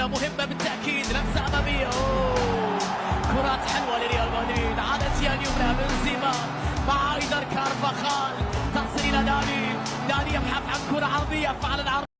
جولة مهمة بالتأكيد لمسة أمامية. أوه. كرات حلوة لريال مدريد. عادت اليمنى بنزيما مع إيدر كارفاخال. تصل إلى داني. داني يبحث عن كرة عرضية فعلا عرضية.